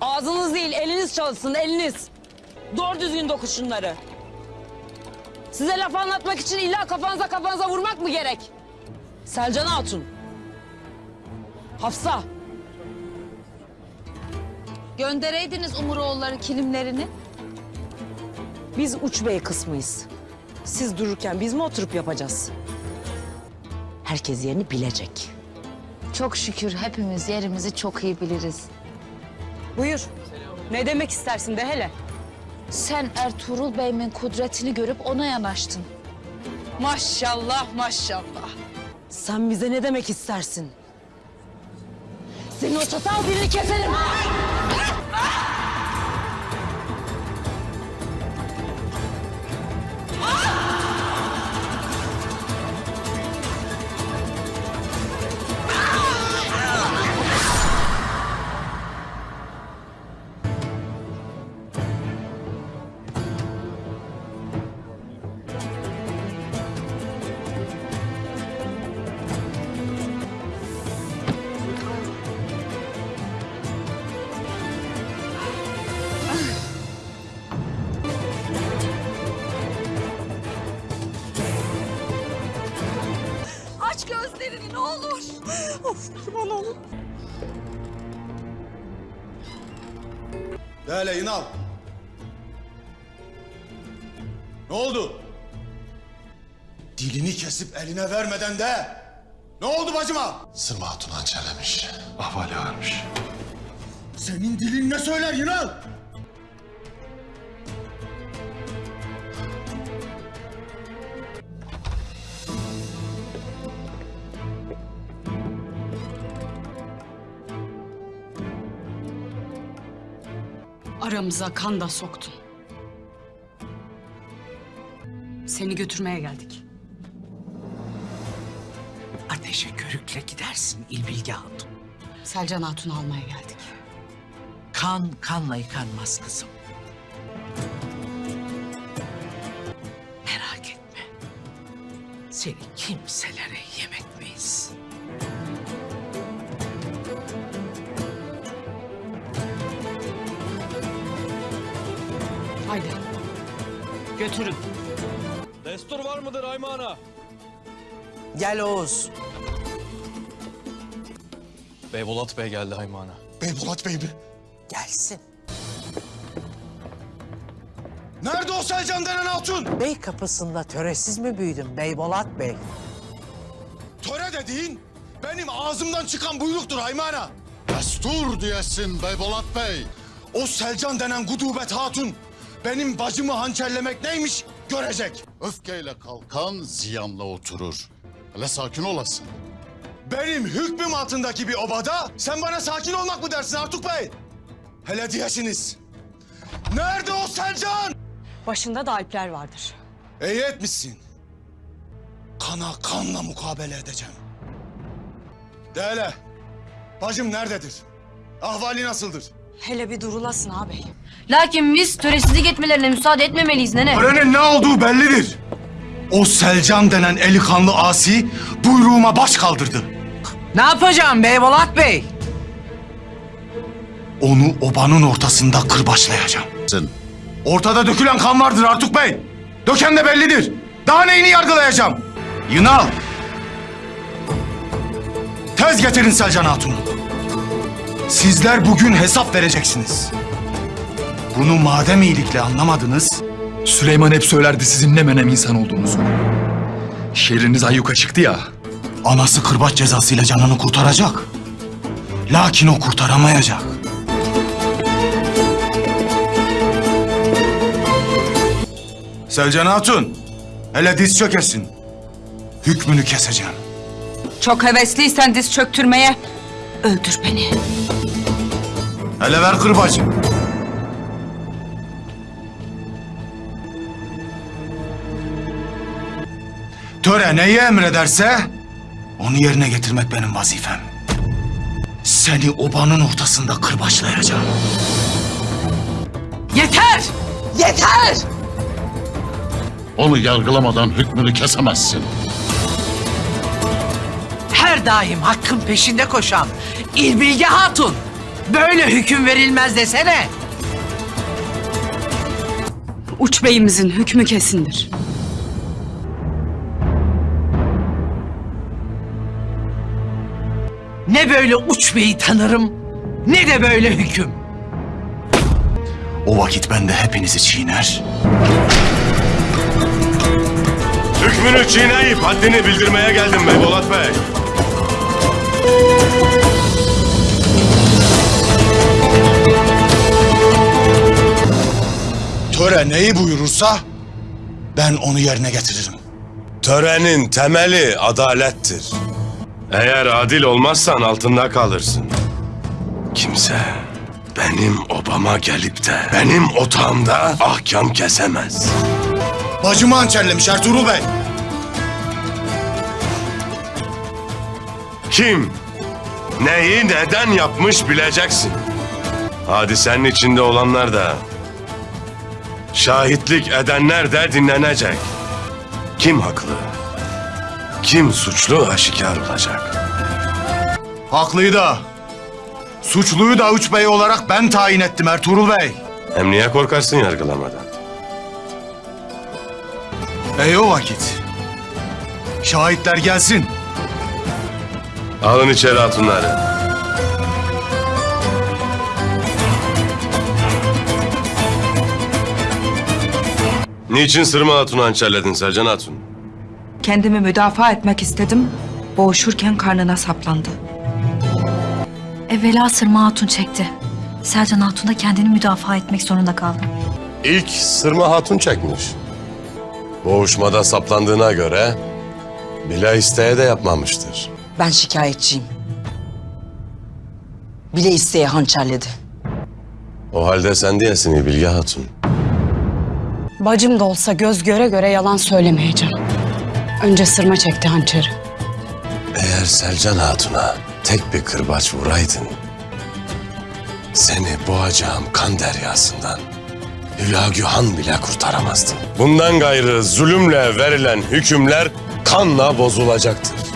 Ağzınız değil, eliniz çalışsın, eliniz. Doğru düzgün dokun şunları. Size laf anlatmak için illa kafanıza kafanıza vurmak mı gerek? Selcan Hatun. Hafsa. Göndereydiniz Umuroğulları kilimlerini. Biz uç bey kısmıyız. Siz dururken biz mi oturup yapacağız? Herkes yerini bilecek. Çok şükür hepimiz yerimizi çok iyi biliriz. Buyur. Ne demek istersin de hele? Sen Ertuğrul Bey'imin kudretini görüp ona yanaştın. Maşallah maşallah. Sen bize ne demek istersin? Senin o çatal dilini keserim. Aç gözlerini ne olur. De hele Yınal. Ne oldu? Dilini kesip eline vermeden de. Ne oldu bacıma? Sırma Hatun hançerlemiş. Ahvali ağırmış. Senin dilin ne söyler Yınal? Aramıza kan da soktun. Seni götürmeye geldik. Ateşe körükle gidersin İlbilge Hatun. Selcan Hatun'u almaya geldik. Kan kanla yıkanmaz kızım. Merak etme. Seni kimselere yem etmeyiz. Haydi. Götürün. Destur var mıdır Aymana? Gel Oğuz. Beybolat Bey geldi Aymana. Beybulat Bey mi? Gelsin. Nerede o Selcan denen hatun? Bey kapısında töresiz mi büyüdün Beybolat Bey? Töre dediğin benim ağzımdan çıkan buyruktur Haymana. Destur diyesin Beybulat Bey. O Selcan denen gudubet hatun benim bacımı hançerlemek neymiş görecek. Öfkeyle kalkan ziyanla oturur. Hele sakin olasın. Benim hükmüm altındaki bir obada sen bana sakin olmak mı dersin Artuk Bey? Hele diyesiniz. Nerede o Selcan? Başında da alpler vardır. İyi etmişsin. Kana kanla mukabele edeceğim. De hele. Bacım nerededir? Ahvali nasıldır? Hele bir durulasın ağabey. Lakin biz töresizlik etmelerine müsaade etmemeliyiz nene. Törenin ne olduğu bellidir. O Selcan denen eli kanlı asi buyruğuma baş kaldırdı. Ne yapacağım Beybolat Bey? Onu obanın ortasında kırbaçlayacağım. Sen Ortada dökülen kan vardır Artuk Bey. Döken de bellidir. Daha neyini yargılayacağım? Yınal. Tez getirin Selcan Hatun'u. Sizler bugün hesap vereceksiniz. Bunu madem iyilikle anlamadınız, Süleyman hep söylerdi sizin ne menem insan olduğunuzu. Şehriniz ayyuka çıktı ya. anası kırbaç cezasıyla canını kurtaracak. Lakin o kurtaramayacak. Selcan Hatun, hele diz çökesin. Hükmünü keseceğim. Çok hevesliysen diz çöktürmeye öldür beni. Hele ver kırbacı. Töre neyi emrederse onu yerine getirmek benim vazifem. Seni obanın ortasında kırbaçlayacağım. Yeter! Yeter! onu yargılamadan hükmünü kesemezsin. Her daim hakkın peşinde koşan İlbilge Hatun. Böyle hüküm verilmez desene. Uç beyimizin hükmü kesindir. Ne böyle uç beyi tanırım, ne de böyle hüküm. O vakit ben de hepinizi çiğner. Hükmünü çiğneyip haddini bildirmeye geldim Beybolat Bey. Töre neyi buyurursa ben onu yerine getiririm. Törenin temeli adalettir. Eğer adil olmazsan altında kalırsın. Kimse benim obama gelip de benim otağımda ahkam kesemez. Bacımı hançerlemiş Ertuğrul Bey. Kim, neyi neden yapmış bileceksin. Hadisenin içinde olanlar da, şahitlik edenler de dinlenecek. Kim haklı, kim suçlu aşikar olacak. Haklıyı da, suçluyu da Üç Bey olarak ben tayin ettim Ertuğrul Bey. Hem niye korkarsın yargılamadan? Ey o vakit. Şahitler gelsin. Alın içeri hatunları. Niçin Sırma Hatun'u hançerledin Sercan Hatun? Kendimi müdafaa etmek istedim. Boğuşurken karnına saplandı. Evvela Sırma Hatun çekti. Selcan Hatun da kendini müdafaa etmek zorunda kaldı. İlk Sırma Hatun çekmiş. Boğuşmada saplandığına göre bile isteye de yapmamıştır. Ben şikayetçiyim. Bile isteye hançerledi. O halde sen diyesin Bilge Hatun. Bacım da olsa göz göre göre yalan söylemeyeceğim. Önce sırma çekti hançeri. Eğer Selcan Hatun'a tek bir kırbaç vuraydın... ...seni boğacağım kan deryasından... ...Hülagühan bile kurtaramazdın. Bundan gayrı zulümle verilen hükümler kanla bozulacaktır.